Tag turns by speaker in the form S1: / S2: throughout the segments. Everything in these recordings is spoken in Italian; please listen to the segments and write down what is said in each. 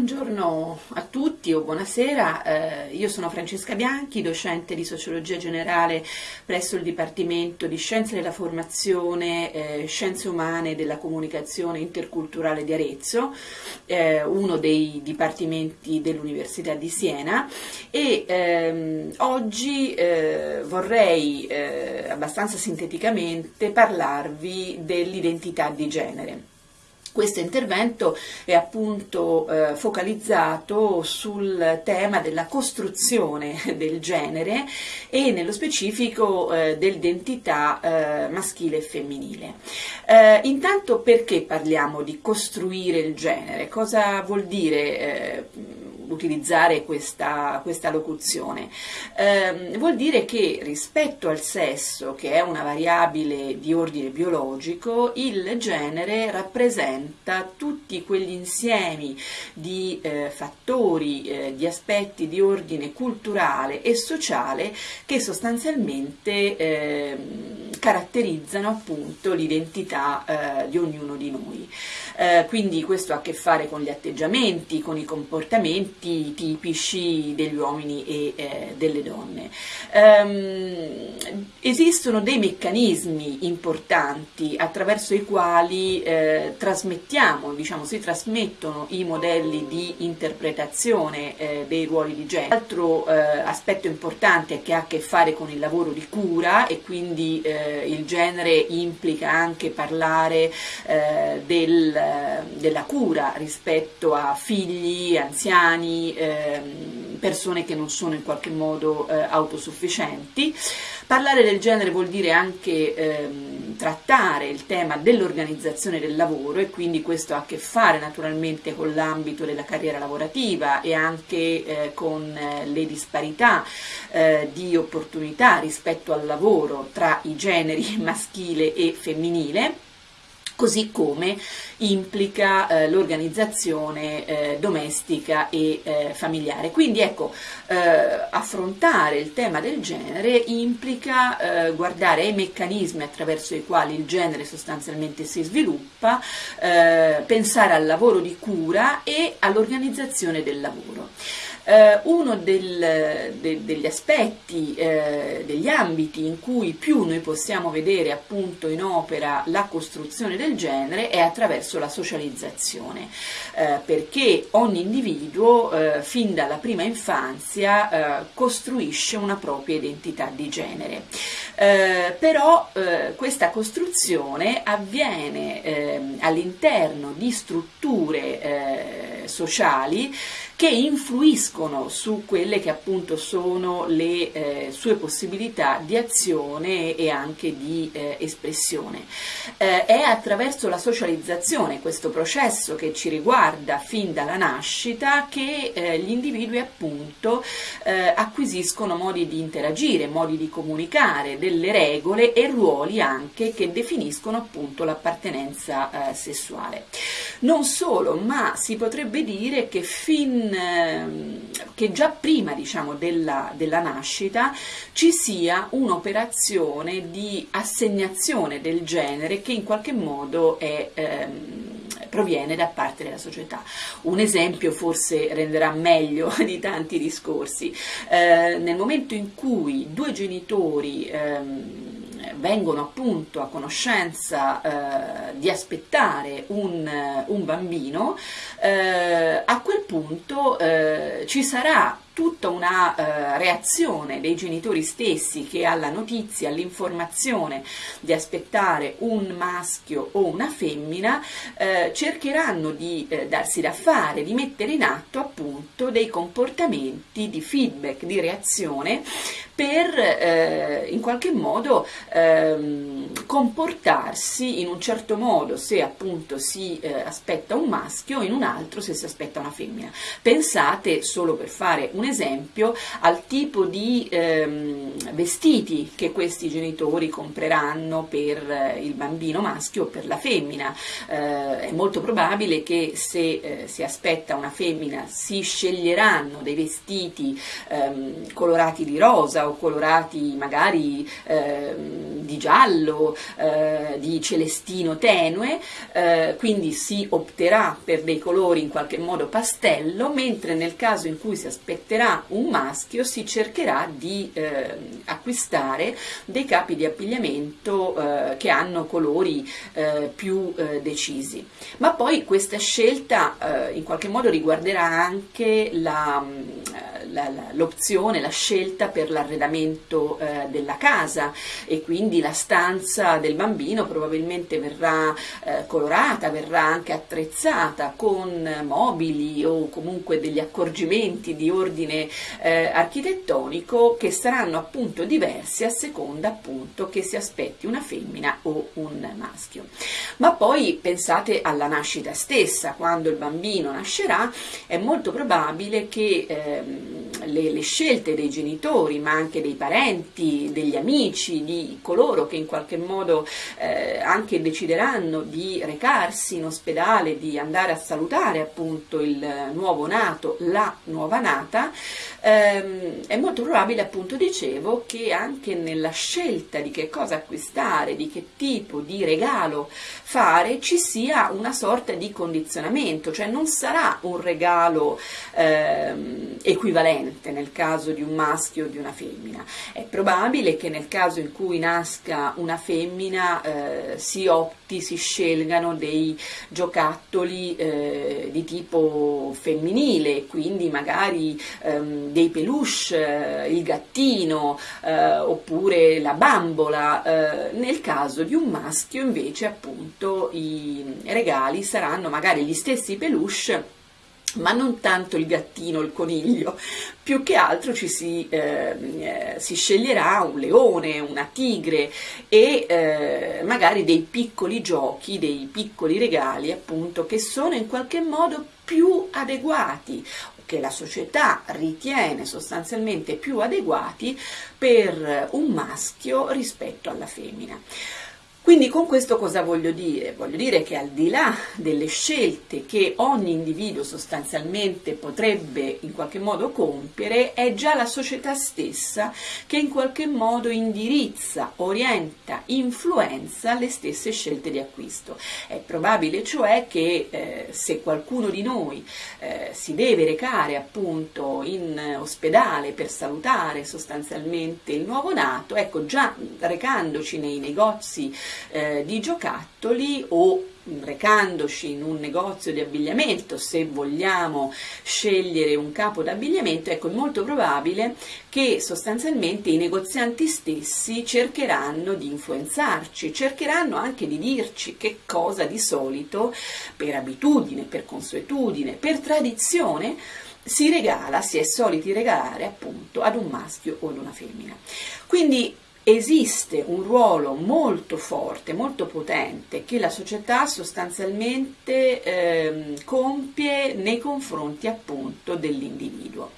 S1: Buongiorno a tutti o buonasera, eh, io sono Francesca Bianchi, docente di Sociologia Generale presso il Dipartimento di Scienze della Formazione, eh, Scienze Umane della Comunicazione Interculturale di Arezzo, eh, uno dei dipartimenti dell'Università di Siena e ehm, oggi eh, vorrei eh, abbastanza sinteticamente parlarvi dell'identità di genere. Questo intervento è appunto eh, focalizzato sul tema della costruzione del genere e nello specifico eh, dell'identità eh, maschile e femminile. Eh, intanto perché parliamo di costruire il genere? Cosa vuol dire eh, utilizzare questa, questa locuzione? Eh, vuol dire che rispetto al sesso, che è una variabile di ordine biologico, il genere rappresenta tutti quegli insiemi di eh, fattori, eh, di aspetti di ordine culturale e sociale che sostanzialmente ehm, caratterizzano appunto l'identità eh, di ognuno di noi. Eh, quindi questo ha a che fare con gli atteggiamenti, con i comportamenti tipici degli uomini e eh, delle donne. Um, esistono dei meccanismi importanti attraverso i quali eh, trasmettiamo, diciamo, si trasmettono i modelli di interpretazione eh, dei ruoli di genere. Altro eh, aspetto importante che ha a che fare con il lavoro di cura e quindi eh, il genere implica anche parlare del della cura rispetto a figli, anziani, ehm, persone che non sono in qualche modo eh, autosufficienti. Parlare del genere vuol dire anche ehm, trattare il tema dell'organizzazione del lavoro e quindi questo ha a che fare naturalmente con l'ambito della carriera lavorativa e anche eh, con eh, le disparità di opportunità rispetto al lavoro tra i generi maschile e femminile così come implica eh, l'organizzazione eh, domestica e eh, familiare. Quindi ecco, eh, affrontare il tema del genere implica eh, guardare ai meccanismi attraverso i quali il genere sostanzialmente si sviluppa, eh, pensare al lavoro di cura e all'organizzazione del lavoro. Eh, uno del, de, degli aspetti, eh, degli ambiti in cui più noi possiamo vedere appunto in opera la costruzione del genere è attraverso la socializzazione, eh, perché ogni individuo eh, fin dalla prima infanzia eh, costruisce una propria identità di genere. Eh, però questa costruzione avviene ehm, all'interno di strutture sociali che influiscono su quelle che appunto sono le eh, sue possibilità di azione e anche di eh, espressione. Eh, è attraverso la socializzazione, questo processo che ci riguarda fin dalla nascita, che eh, gli individui appunto eh, acquisiscono modi di interagire, modi di comunicare, delle regole e ruoli anche che definiscono appunto l'appartenenza eh, sessuale. Non solo, ma si potrebbe dire che fin Ehm, che già prima diciamo, della, della nascita ci sia un'operazione di assegnazione del genere che in qualche modo è, ehm, proviene da parte della società. Un esempio forse renderà meglio di tanti discorsi. Eh, nel momento in cui due genitori ehm, vengono appunto a conoscenza eh, di aspettare un, un bambino, eh, a quel punto eh, ci sarà tutta una eh, reazione dei genitori stessi che alla notizia, all'informazione di aspettare un maschio o una femmina eh, cercheranno di eh, darsi da fare, di mettere in atto appunto dei comportamenti di feedback, di reazione per eh, in qualche modo ehm, comportarsi in un certo modo se appunto si eh, aspetta un maschio, in un altro se si aspetta una femmina. Pensate solo per fare un esempio al tipo di ehm, vestiti che questi genitori compreranno per eh, il bambino maschio o per la femmina. Eh, è molto probabile che se eh, si aspetta una femmina si sceglieranno dei vestiti ehm, colorati di rosa o colorati magari eh, di giallo, eh, di celestino tenue, eh, quindi si opterà per dei colori in qualche modo pastello, mentre nel caso in cui si aspetterà un maschio si cercherà di eh, acquistare dei capi di abbigliamento eh, che hanno colori eh, più eh, decisi. Ma poi questa scelta in qualche modo riguarderà anche la, l'opzione, la, scelta per l'arredamento eh, della casa e quindi la stanza del bambino probabilmente verrà eh, colorata, verrà anche attrezzata con mobili o comunque degli accorgimenti di ordine eh, architettonico che saranno appunto diversi a seconda appunto che si aspetti una femmina o un maschio. Ma poi pensate alla nascita stessa, quando il bambino nascerà è molto probabile che ehm, le, le, scelte dei genitori, ma anche dei parenti, degli amici, di coloro che in qualche modo eh, anche decideranno di recarsi in ospedale, di andare a salutare appunto il nuovo nato, la nuova nata, ehm, è molto probabile appunto dicevo che anche nella scelta di che cosa acquistare, di che tipo di regalo fare, ci sia una sorta di condizionamento, cioè non sarà un regalo ehm, equivalente nel caso di un maschio o di una femmina. È probabile che nel caso in cui nasca una femmina eh, si opti, si scelgano dei giocattoli eh, di tipo femminile, quindi magari ehm, dei peluche, eh, il gattino eh, oppure la bambola. Eh, nel caso di un maschio invece appunto i regali saranno magari gli stessi peluche ma non tanto il gattino, il coniglio, più che altro ci si, eh, si sceglierà un leone, una tigre e eh, magari dei piccoli giochi, dei piccoli regali appunto che sono in qualche modo più adeguati che la società ritiene sostanzialmente più adeguati per un maschio rispetto alla femmina. Quindi con questo cosa voglio dire? Voglio dire che al di là delle scelte che ogni individuo sostanzialmente potrebbe in qualche modo compiere, è già la società stessa che in qualche modo indirizza, orienta, influenza le stesse scelte di acquisto. È probabile cioè che eh, se qualcuno di noi eh, si deve recare appunto in ospedale per salutare sostanzialmente il nuovo nato, ecco già recandoci nei negozi eh, di giocattoli o recandoci in un negozio di abbigliamento, se vogliamo scegliere un capo d'abbigliamento, ecco è molto probabile che sostanzialmente i negozianti stessi cercheranno di influenzarci, cercheranno anche di dirci che cosa di solito, per abitudine, per consuetudine, per tradizione, si regala, si è soliti regalare appunto ad un maschio o ad una femmina. Quindi esiste un ruolo molto forte, molto potente che la società sostanzialmente eh, compie nei confronti appunto dell'individuo.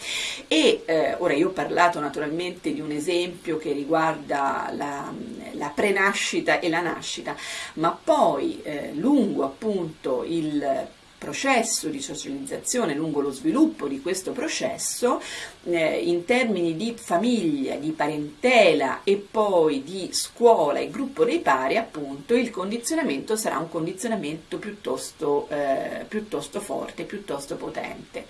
S1: E eh, ora io ho parlato naturalmente di un esempio che riguarda la, la prenascita e la nascita, ma poi eh, lungo appunto il processo di socializzazione, lungo lo sviluppo di questo processo, eh, in termini di famiglia, di parentela e poi di scuola e gruppo dei pari, appunto, il condizionamento sarà un condizionamento piuttosto, eh, piuttosto forte, piuttosto potente.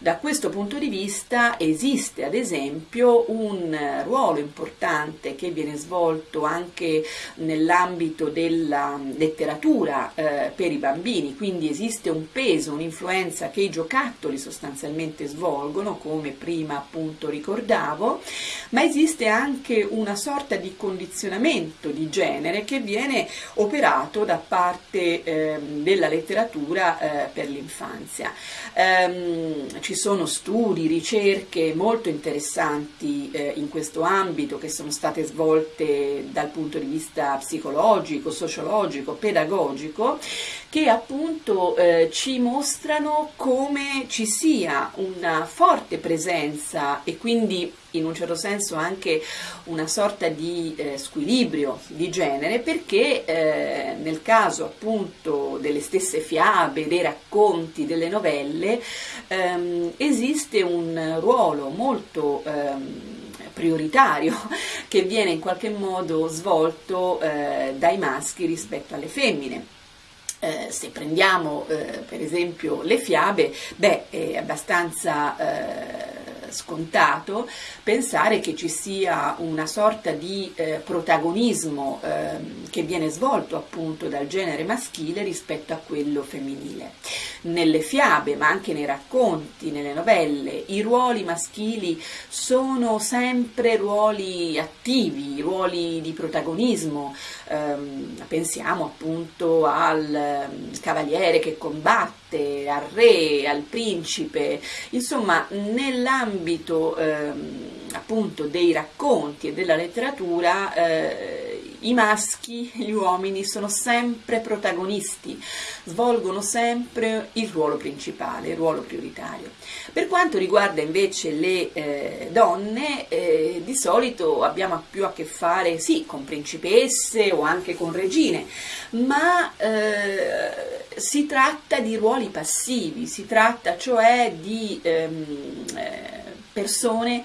S1: Da questo punto di vista esiste ad esempio un ruolo importante che viene svolto anche nell'ambito della letteratura eh, per i bambini, quindi esiste un peso, un'influenza che i giocattoli sostanzialmente svolgono, come prima appunto ricordavo, ma esiste anche una sorta di condizionamento di genere che viene operato da parte eh, della letteratura eh, per l'infanzia. Um, ci sono studi, ricerche molto interessanti eh, in questo ambito che sono state svolte dal punto di vista psicologico, sociologico, pedagogico, che appunto eh, ci mostrano come ci sia una forte presenza e quindi in un certo senso anche una sorta di eh, squilibrio di genere perché eh, nel caso appunto delle stesse fiabe, dei racconti, delle novelle ehm, esiste un ruolo molto ehm, prioritario che viene in qualche modo svolto eh, dai maschi rispetto alle femmine. Eh, se prendiamo eh, per esempio le fiabe, beh, è abbastanza eh, scontato pensare che ci sia una sorta di eh, protagonismo eh, che viene svolto appunto dal genere maschile rispetto a quello femminile. Nelle fiabe, ma anche nei racconti, nelle novelle, i ruoli maschili sono sempre ruoli attivi, ruoli di protagonismo. Eh, pensiamo appunto al ehm, cavaliere che combatte, al re, al principe, insomma nell'ambito ehm, appunto dei racconti e della letteratura eh, i maschi, gli uomini sono sempre protagonisti, svolgono sempre il ruolo principale, il ruolo prioritario. Per quanto riguarda invece le eh, donne, eh, di solito abbiamo più a che fare sì con principesse o anche con regine, ma eh, si tratta di ruoli passivi, si tratta cioè di ehm, eh, persone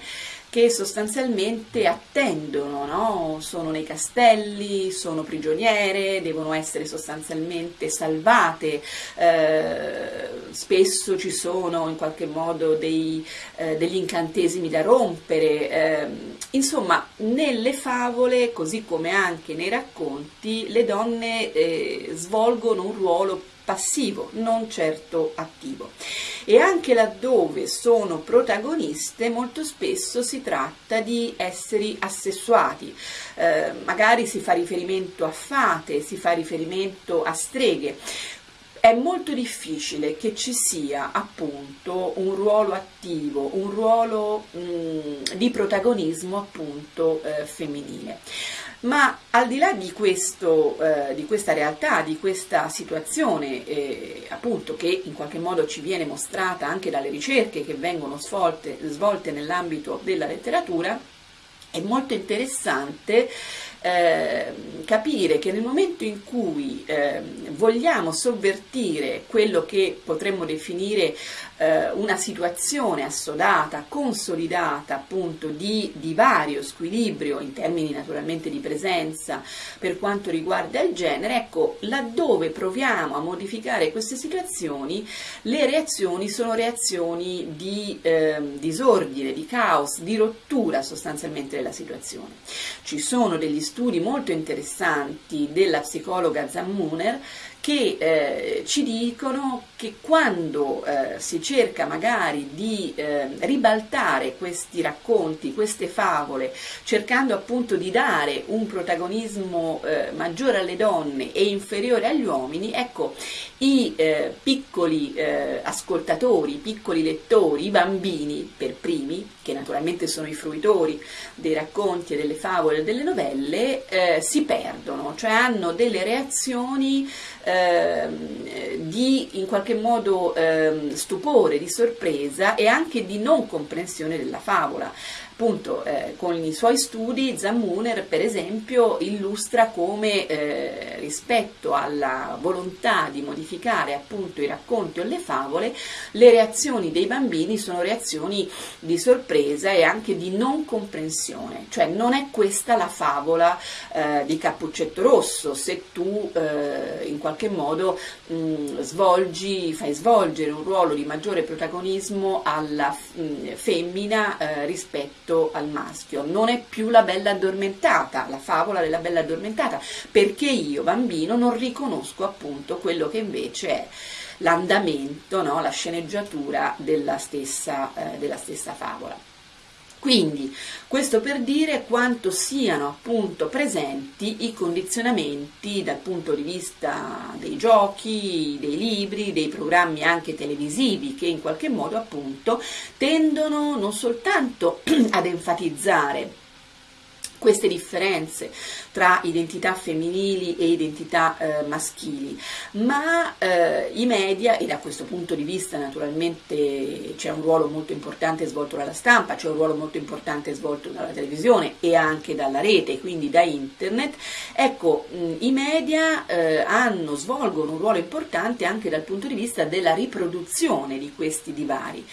S1: che sostanzialmente attendono, no? sono nei castelli, sono prigioniere, devono essere sostanzialmente salvate, eh, spesso ci sono in qualche modo dei, eh, degli incantesimi da rompere, eh, insomma nelle favole così come anche nei racconti le donne eh, svolgono un ruolo passivo, non certo attivo. E anche laddove sono protagoniste molto spesso si tratta di esseri assessuati, eh, magari si fa riferimento a fate, si fa riferimento a streghe, è molto difficile che ci sia appunto un ruolo attivo, un ruolo mh, mm, di protagonismo appunto eh, femminile. Ma al di là di, questo, eh, di questa realtà, di questa situazione, eh, appunto che in qualche modo ci viene mostrata anche dalle ricerche che vengono svolte, svolte nell'ambito della letteratura, è molto interessante eh, capire che nel momento in cui eh, vogliamo sovvertire quello che potremmo definire eh, una situazione assodata, consolidata appunto di divario, squilibrio in termini naturalmente di presenza per quanto riguarda il genere, ecco laddove proviamo a modificare queste situazioni le reazioni sono reazioni di eh, disordine, di caos, di rottura sostanzialmente della situazione. Ci sono degli studi molto interessanti della psicologa Zammuner che eh, ci dicono che quando eh, si cerca magari di eh, ribaltare questi racconti, queste favole, cercando appunto di dare un protagonismo eh, maggiore alle donne e inferiore agli uomini, ecco, i eh, piccoli eh, ascoltatori, i piccoli lettori, i bambini per primi, che naturalmente sono i fruitori dei racconti e delle favole e delle novelle, si perdono, cioè hanno delle reazioni Ehm, di in qualche modo eh, stupore, di sorpresa e anche di non comprensione della favola appunto eh, con i suoi studi Zammuner per esempio illustra come eh, rispetto alla volontà di modificare appunto i racconti o le favole le reazioni dei bambini sono reazioni di sorpresa e anche di non comprensione. Cioè non è questa la favola eh, di Cappuccetto Rosso. Se tu eh, in qualche modo mh, mm, svolgi fai svolgere un ruolo di maggiore protagonismo alla mh, mm, femmina eh, rispetto rispetto al maschio, non è più la bella addormentata, la favola della bella addormentata, perché io bambino non riconosco appunto quello che invece è l'andamento, no? la sceneggiatura della stessa, eh, della stessa favola. Quindi questo per dire quanto siano appunto presenti i condizionamenti dal punto di vista dei giochi, dei libri, dei programmi anche televisivi che in qualche modo appunto tendono non soltanto ad enfatizzare queste differenze tra identità femminili e identità eh, maschili, ma eh, i media, e da questo punto di vista naturalmente c'è un ruolo molto importante svolto dalla stampa, c'è un ruolo molto importante svolto dalla televisione e anche dalla rete, quindi da internet, ecco, mh, i media eh, hanno, svolgono un ruolo importante anche dal punto di vista della riproduzione di questi divari.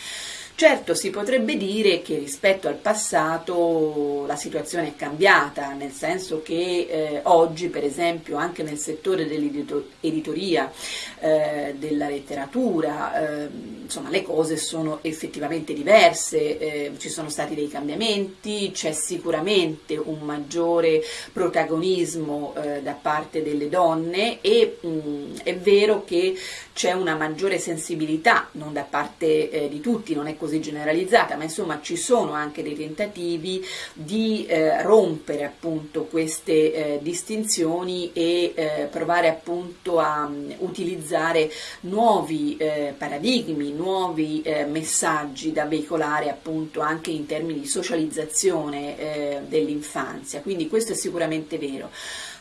S1: Certo, si potrebbe dire che rispetto al passato la situazione è cambiata, nel senso che eh, oggi, per esempio, anche nel settore dell'editoria, eh, della letteratura, eh, insomma, le cose sono effettivamente diverse, eh, ci sono stati dei cambiamenti, c'è sicuramente un maggiore protagonismo eh, da parte delle donne e mh, è vero che c'è una maggiore sensibilità, non da parte eh, di tutti, non è così generalizzata, ma insomma ci sono anche dei tentativi di eh, rompere appunto queste eh, distinzioni e eh, provare appunto a um, utilizzare nuovi eh, paradigmi, nuovi eh, messaggi da veicolare appunto anche in termini di socializzazione dell'infanzia, quindi questo è sicuramente vero.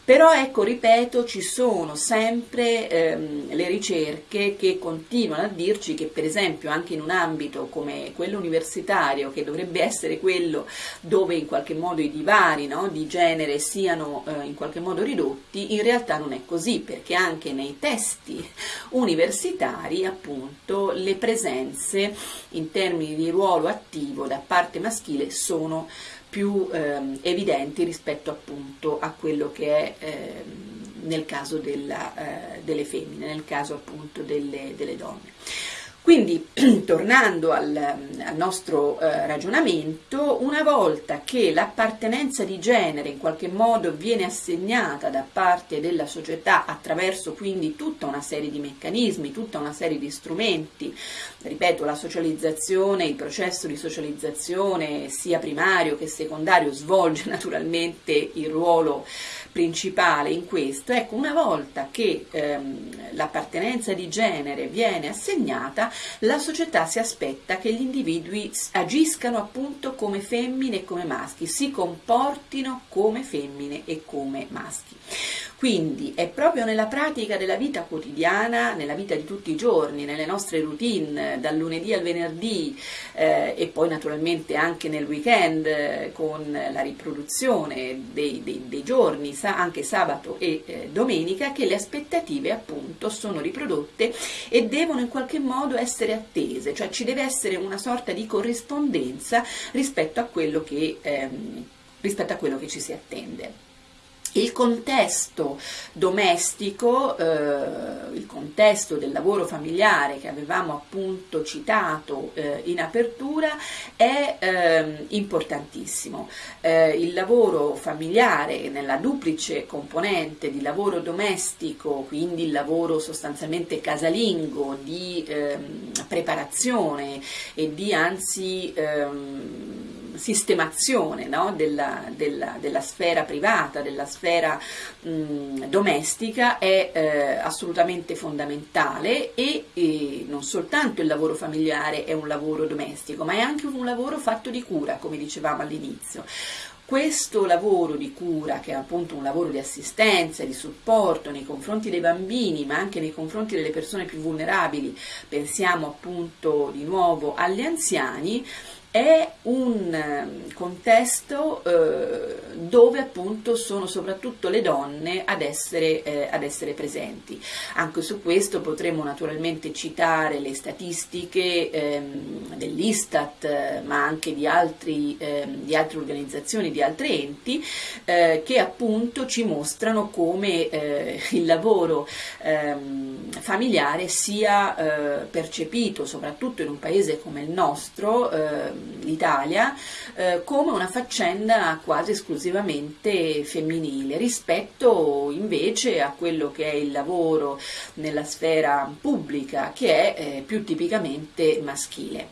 S1: Però ecco, ripeto, ci sono sempre ehm, le ricerche che continuano a dirci che per esempio anche in un ambito come quello universitario, che dovrebbe essere quello dove in qualche modo i divari no, di genere siano eh, in qualche modo ridotti, in realtà non è così, perché anche nei testi universitari appunto le presenze in termini di ruolo attivo da parte maschile sono più ehm, evidenti rispetto appunto a quello che è ehm, nel caso della, eh, delle femmine, nel caso appunto delle, delle donne. Quindi, tornando al, al nostro eh, ragionamento, una volta che l'appartenenza di genere in qualche modo viene assegnata da parte della società attraverso quindi tutta una serie di meccanismi, tutta una serie di strumenti, ripeto, la socializzazione, il processo di socializzazione sia primario che secondario svolge naturalmente il ruolo principale in questo, ecco, una volta che ehm, l'appartenenza di genere viene assegnata, la società si aspetta che gli individui agiscano appunto come femmine e come maschi, si comportino come femmine e come maschi. Quindi è proprio nella pratica della vita quotidiana, nella vita di tutti i giorni, nelle nostre routine, dal lunedì al venerdì eh, e poi naturalmente anche nel weekend con la riproduzione dei, dei, dei giorni, sa, anche sabato e eh, domenica, che le aspettative appunto sono riprodotte e devono in qualche modo essere attese, cioè ci deve essere una sorta di corrispondenza rispetto a quello che, ehm, rispetto a quello che ci si attende. Il contesto domestico, eh, il contesto del lavoro familiare che avevamo appunto citato eh, in apertura è eh, importantissimo. Il lavoro familiare nella duplice componente di lavoro domestico, quindi il lavoro sostanzialmente casalingo di ehm, preparazione e di anzi ehm, sistemazione no? della, della, della, sfera privata, della sfera mh, domestica è eh, assolutamente fondamentale e, e, non soltanto il lavoro familiare è un lavoro domestico, ma è anche un lavoro fatto di cura, come dicevamo all'inizio. Questo lavoro di cura, che è appunto un lavoro di assistenza, di supporto nei confronti dei bambini, ma anche nei confronti delle persone più vulnerabili, pensiamo appunto di nuovo agli anziani, è un ehm, contesto eh, dove appunto sono soprattutto le donne ad essere, eh, ad essere, presenti. Anche su questo potremmo naturalmente citare le statistiche ehm, dell'Istat, ma anche di, altri, ehm, di, altre organizzazioni, di altri enti, eh, che appunto ci mostrano come eh, il lavoro ehm, familiare sia eh, percepito, soprattutto in un paese come il nostro, ehm, l'Italia eh, come una faccenda quasi esclusivamente femminile rispetto invece a quello che è il lavoro nella sfera pubblica che è eh, più tipicamente maschile.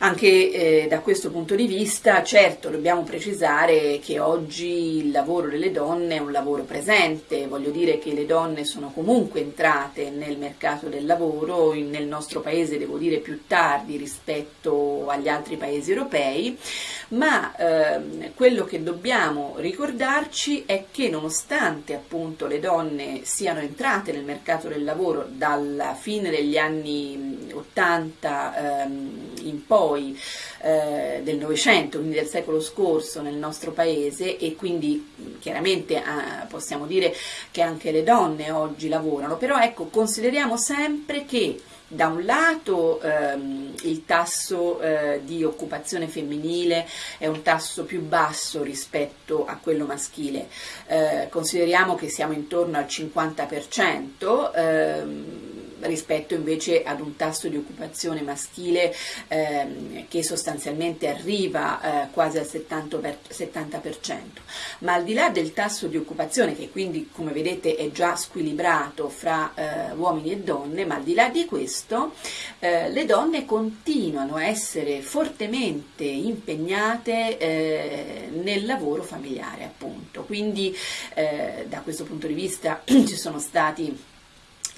S1: Anche eh, da questo punto di vista, certo, dobbiamo precisare che oggi il lavoro delle donne è un lavoro presente, voglio dire che le donne sono comunque entrate nel mercato del lavoro, in, nel nostro paese devo dire più tardi rispetto agli altri paesi europei, ma eh, quello che dobbiamo ricordarci è che nonostante appunto le donne siano entrate nel mercato del lavoro dalla fine degli anni 80 ehm, in poi eh, del Novecento, quindi del secolo scorso nel nostro paese e quindi chiaramente eh, possiamo dire che anche le donne oggi lavorano, però ecco consideriamo sempre che da un lato ehm, il tasso eh, di occupazione femminile è un tasso più basso rispetto a quello maschile, eh, consideriamo che siamo intorno al 50%, ehm, rispetto invece ad un tasso di occupazione maschile ehm, che sostanzialmente arriva eh, quasi al 70%, per, 70%. Ma al di là del tasso di occupazione, che quindi come vedete è già squilibrato fra eh, uomini e donne, ma al di là di questo eh, le donne continuano a essere fortemente impegnate eh, nel lavoro familiare appunto. Quindi eh, da questo punto di vista ci sono stati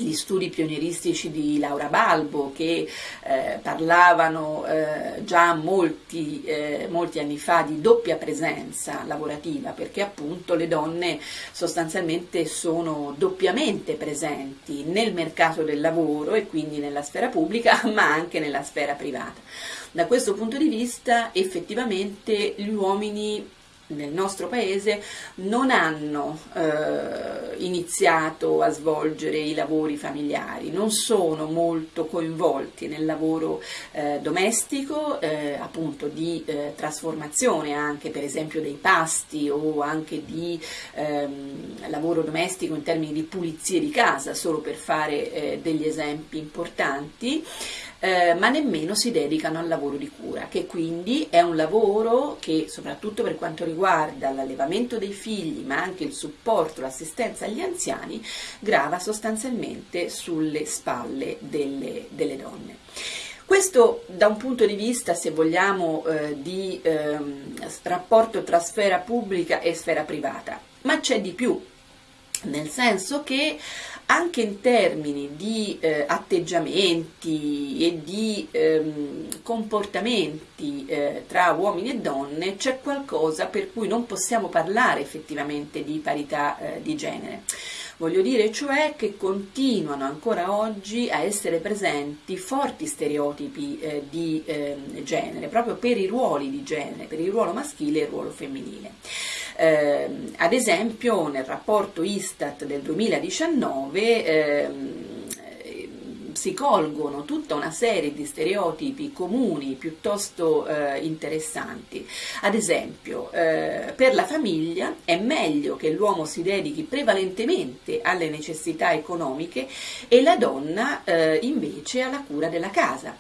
S1: gli studi pionieristici di Laura Balbo che eh, parlavano eh, già molti, eh, molti, anni fa di doppia presenza lavorativa perché appunto le donne sostanzialmente sono doppiamente presenti nel mercato del lavoro e quindi nella sfera pubblica ma anche nella sfera privata. Da questo punto di vista effettivamente gli uomini nel nostro paese non hanno eh, iniziato a svolgere i lavori familiari, non sono molto coinvolti nel lavoro eh, domestico, eh, appunto di eh, trasformazione anche per esempio dei pasti o anche di ehm, lavoro domestico in termini di pulizie di casa, solo per fare eh, degli esempi importanti eh, ma nemmeno si dedicano al lavoro di cura, che quindi è un lavoro che soprattutto per quanto riguarda l'allevamento dei figli, ma anche il supporto, l'assistenza agli anziani, grava sostanzialmente sulle spalle delle, delle donne. Questo da un punto di vista, se vogliamo, eh, di eh, rapporto tra sfera pubblica e sfera privata, ma c'è di più, nel senso che anche in termini di eh, atteggiamenti e di ehm, comportamenti eh, tra uomini e donne c'è qualcosa per cui non possiamo parlare effettivamente di parità eh, di genere. Voglio dire cioè che continuano ancora oggi a essere presenti forti stereotipi eh, di ehm, genere, proprio per i ruoli di genere, per il ruolo maschile e il ruolo femminile. Eh, ad esempio nel rapporto Istat del 2019 ehm, si colgono tutta una serie di stereotipi comuni piuttosto eh, interessanti. Ad esempio, eh, per la famiglia è meglio che l'uomo si dedichi prevalentemente alle necessità economiche e la donna eh, invece alla cura della casa.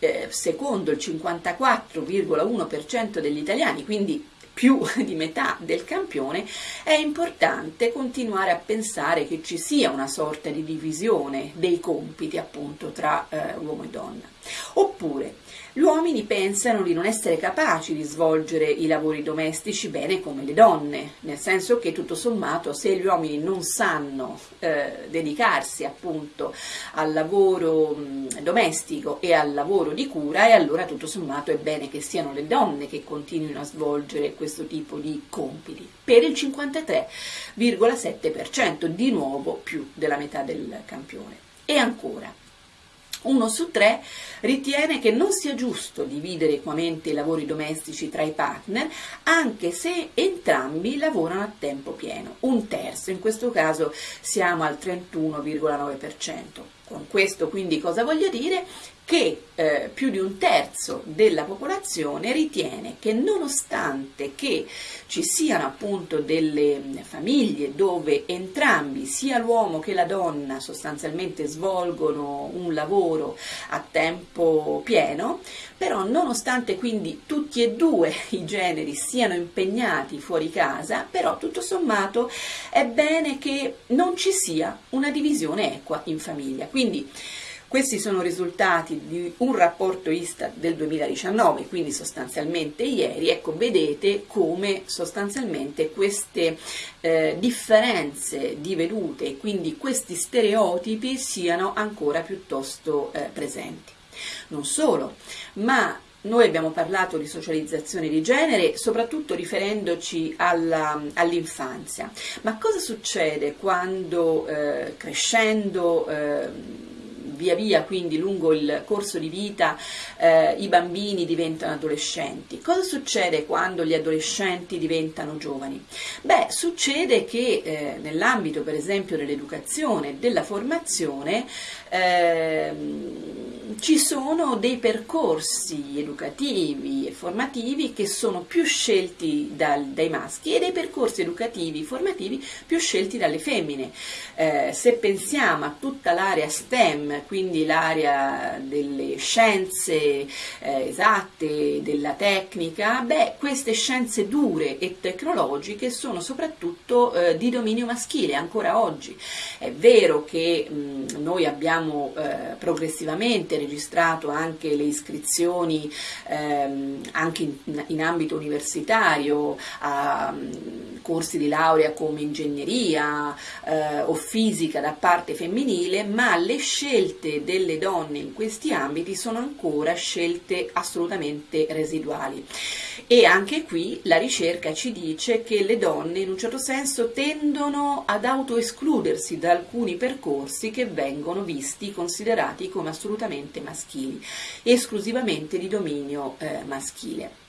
S1: Eh, secondo il 54,1% degli italiani, quindi più di metà del campione, è importante continuare a pensare che ci sia una sorta di divisione dei compiti appunto tra eh, uomo e donna. Oppure gli uomini pensano di non essere capaci di svolgere i lavori domestici bene come le donne, nel senso che tutto sommato se gli uomini non sanno eh, dedicarsi appunto al lavoro mh, domestico e al lavoro di cura, e allora tutto sommato è bene che siano le donne che continuino a svolgere questo tipo di compiti. Per il 53,7%, di nuovo più della metà del campione. E ancora, uno su tre ritiene che non sia giusto dividere equamente i lavori domestici tra i partner, anche se entrambi lavorano a tempo pieno. Un terzo, in questo caso siamo al 31,9%. Con questo quindi cosa voglio dire? Che eh, più di un terzo della popolazione ritiene che nonostante che ci siano appunto delle famiglie dove entrambi, sia l'uomo che la donna, sostanzialmente svolgono un lavoro a tempo pieno, però nonostante quindi tutti e due i generi siano impegnati fuori casa, però tutto sommato è bene che non ci sia una divisione equa in famiglia. Quindi questi sono risultati di un rapporto Istat del 2019, quindi sostanzialmente ieri, ecco vedete come sostanzialmente queste eh, differenze di vedute quindi questi stereotipi siano ancora piuttosto eh, presenti. Non solo, ma noi abbiamo parlato di socializzazione di genere soprattutto riferendoci all'infanzia, ma cosa succede quando eh, crescendo eh, via via quindi lungo il corso di vita eh, i bambini diventano adolescenti. Cosa succede quando gli adolescenti diventano giovani? Beh, succede che eh, nell'ambito per esempio dell'educazione e della formazione eh, ci sono dei percorsi educativi e formativi che sono più scelti dal, dai maschi e dei percorsi educativi e formativi più scelti dalle femmine. Eh, se pensiamo a tutta l'area STEM, quindi l'area delle scienze eh, esatte, della tecnica, beh, queste scienze dure e tecnologiche sono soprattutto eh, di dominio maschile ancora oggi. È vero che mh, noi abbiamo eh, progressivamente registrato anche le iscrizioni ehm, anche in, in, ambito universitario a um, corsi di laurea come ingegneria eh, o fisica da parte femminile, ma le scelte delle donne in questi ambiti sono ancora scelte assolutamente residuali. E anche qui la ricerca ci dice che le donne in un certo senso tendono ad autoescludersi da alcuni percorsi che vengono visti, considerati come assolutamente maschili, esclusivamente di dominio eh, maschile.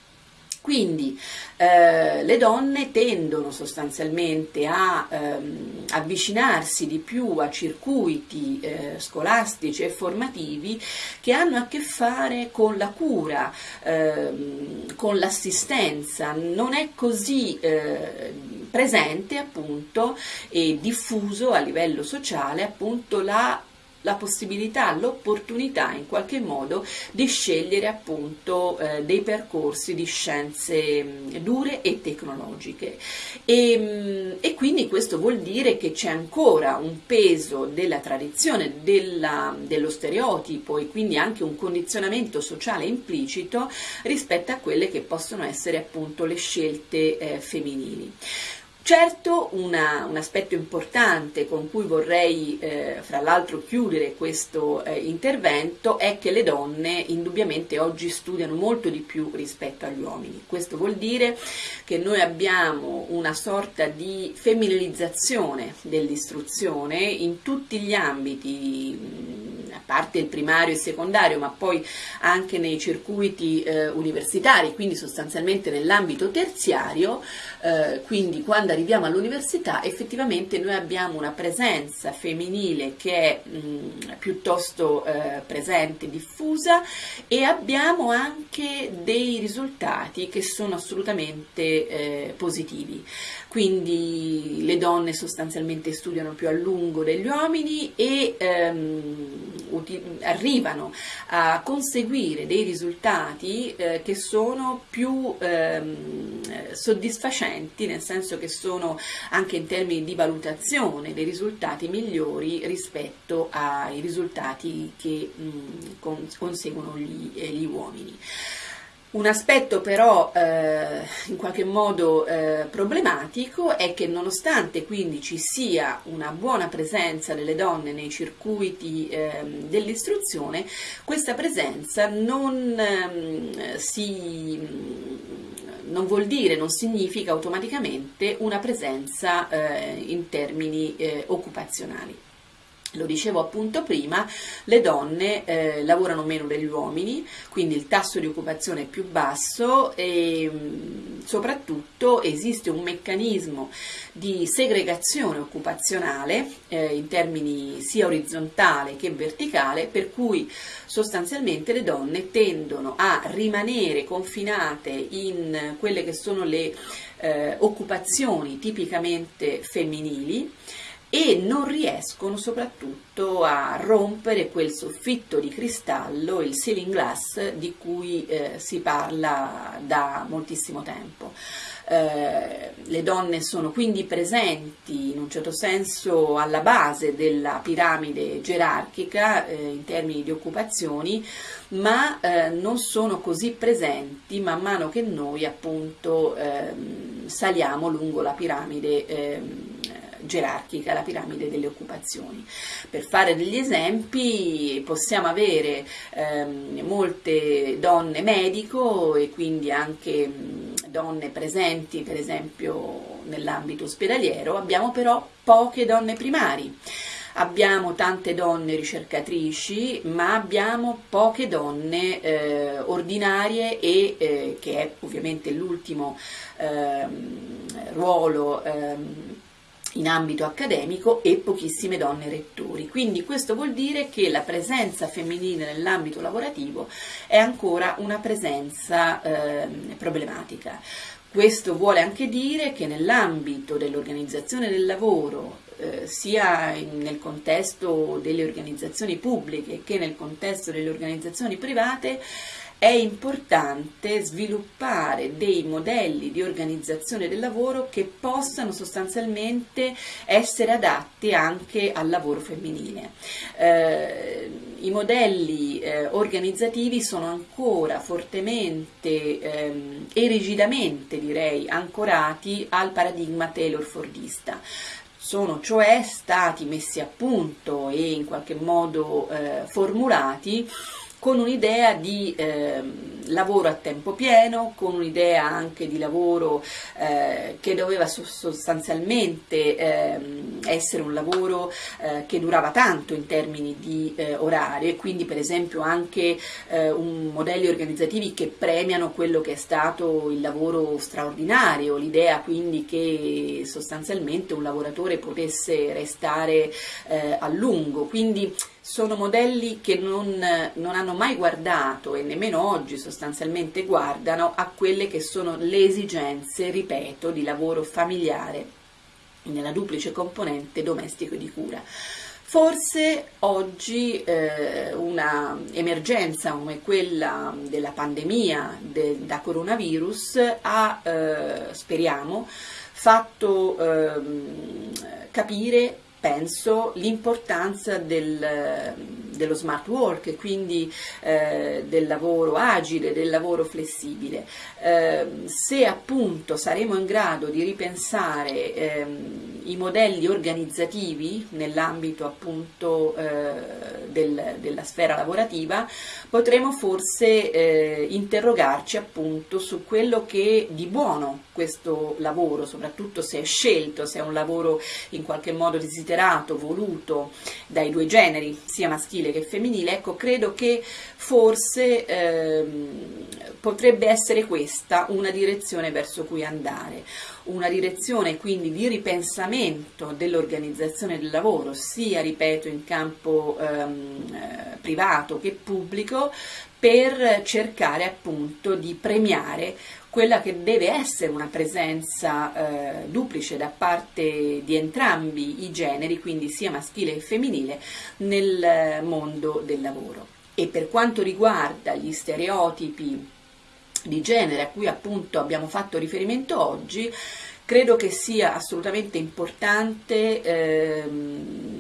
S1: Quindi eh, le donne tendono sostanzialmente a ehm, avvicinarsi di più a circuiti eh, scolastici e formativi che hanno a che fare con la cura, ehm, con l'assistenza. Non è così eh, presente appunto e diffuso a livello sociale appunto la la possibilità, l'opportunità in qualche modo di scegliere appunto eh, dei percorsi di scienze mh, dure e tecnologiche e, mh, e, quindi questo vuol dire che c'è ancora un peso della tradizione, della, dello stereotipo e quindi anche un condizionamento sociale implicito rispetto a quelle che possono essere appunto le scelte eh, femminili. Certo una, un aspetto importante con cui vorrei eh, fra l'altro chiudere questo eh, intervento è che le donne indubbiamente oggi studiano molto di più rispetto agli uomini. Questo vuol dire che noi abbiamo una sorta di femminilizzazione dell'istruzione in tutti gli ambiti a parte il primario e il secondario, ma poi anche nei circuiti eh, universitari, quindi sostanzialmente nell'ambito terziario, eh, quindi quando arriviamo all'università effettivamente noi abbiamo una presenza femminile che è mh, piuttosto eh, presente, diffusa e abbiamo anche dei risultati che sono assolutamente eh, positivi. Quindi le donne sostanzialmente studiano più a lungo degli uomini e ehm, arrivano a conseguire dei risultati eh, che sono più ehm, soddisfacenti, nel senso che sono anche in termini di valutazione dei risultati migliori rispetto ai risultati che mh, conseguono gli, eh, gli uomini. Un aspetto però eh, in qualche modo eh, problematico è che nonostante quindi ci sia una buona presenza delle donne nei circuiti eh, dell'istruzione, questa presenza non, ehm, si, non vuol dire, non significa automaticamente una presenza eh, in termini eh, occupazionali. Lo dicevo appunto prima, le donne eh, lavorano meno degli uomini, quindi il tasso di occupazione è più basso e mh, soprattutto esiste un meccanismo di segregazione occupazionale eh, in termini sia orizzontale che verticale, per cui sostanzialmente le donne tendono a rimanere confinate in quelle che sono le eh, occupazioni tipicamente femminili e non riescono soprattutto a rompere quel soffitto di cristallo, il ceiling glass, di cui eh, si parla da moltissimo tempo. Eh, le donne sono quindi presenti in un certo senso alla base della piramide gerarchica eh, in termini di occupazioni, ma eh, non sono così presenti man mano che noi appunto ehm, saliamo lungo la piramide ehm, gerarchica, la piramide delle occupazioni. Per fare degli esempi possiamo avere ehm, molte donne medico e quindi anche mh, donne presenti per esempio nell'ambito ospedaliero, abbiamo però poche donne primari abbiamo tante donne ricercatrici, ma abbiamo poche donne eh, ordinarie e eh, che è ovviamente l'ultimo ehm, ruolo ehm, in ambito accademico e pochissime donne rettori. Quindi questo vuol dire che la presenza femminile nell'ambito lavorativo è ancora una presenza eh, problematica. Questo vuole anche dire che nell'ambito dell'organizzazione del lavoro, eh, sia nel contesto delle organizzazioni pubbliche che nel contesto delle organizzazioni private, è importante sviluppare dei modelli di organizzazione del lavoro che possano sostanzialmente essere adatti anche al lavoro femminile. Eh, I modelli eh, organizzativi sono ancora fortemente ehm, e rigidamente direi ancorati al paradigma Taylor-Fordista sono cioè stati messi a punto e in qualche modo eh, formulati con un'idea di eh, lavoro a tempo pieno, con un'idea anche di lavoro eh, che doveva sostanzialmente eh, essere un lavoro eh, che durava tanto in termini di eh, orario e quindi per esempio anche eh, modelli organizzativi che premiano quello che è stato il lavoro straordinario, l'idea quindi che sostanzialmente un lavoratore potesse restare a lungo, quindi sono modelli che non, non, hanno mai guardato e nemmeno oggi sostanzialmente guardano a quelle che sono le esigenze, ripeto, di lavoro familiare nella duplice componente domestico e di cura. Forse oggi eh, una emergenza come quella della pandemia de, da coronavirus ha, eh, speriamo, fatto eh, capire penso l'importanza del, dello smart work quindi eh, del lavoro agile, del lavoro flessibile. Eh, se appunto saremo in grado di ripensare ehm, i modelli organizzativi nell'ambito appunto eh, del, della sfera lavorativa, potremo forse eh, interrogarci appunto su quello che di buono questo lavoro, soprattutto se è scelto, se è un lavoro in qualche modo desiderato, voluto dai due generi, sia maschile che femminile, ecco, credo che forse ehm, potrebbe essere questa una direzione verso cui andare, una direzione quindi di ripensamento dell'organizzazione del lavoro, sia, ripeto, in campo ehm, eh, privato che pubblico, per cercare appunto di premiare quella che deve essere una presenza eh, duplice da parte di entrambi i generi, quindi sia maschile che femminile, nel mondo del lavoro. E per quanto riguarda gli stereotipi di genere a cui appunto abbiamo fatto riferimento oggi, credo che sia assolutamente importante ehm,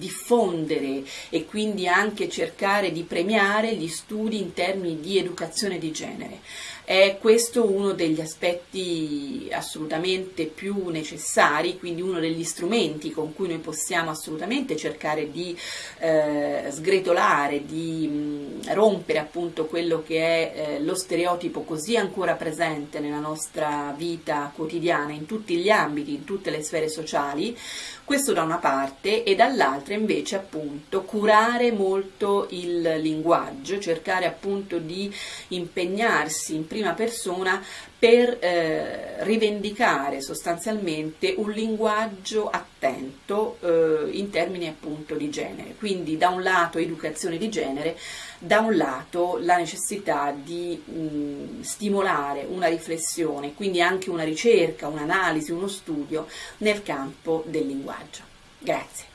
S1: diffondere e quindi anche cercare di premiare gli studi in termini di educazione di genere. È questo uno degli aspetti assolutamente più necessari, quindi uno degli strumenti con cui noi possiamo assolutamente cercare di eh, sgretolare, di mh, rompere appunto quello che è eh, lo stereotipo così ancora presente nella nostra vita quotidiana, in tutti gli ambiti, in tutte le sfere sociali, questo da una parte e dall'altra invece appunto curare molto il linguaggio, cercare appunto di impegnarsi in prima persona per eh, rivendicare sostanzialmente un linguaggio attento eh, in termini appunto di genere. Quindi da un lato educazione di genere, da un lato la necessità di mh, stimolare una riflessione, quindi anche una ricerca, un'analisi, uno studio nel campo del linguaggio. Grazie.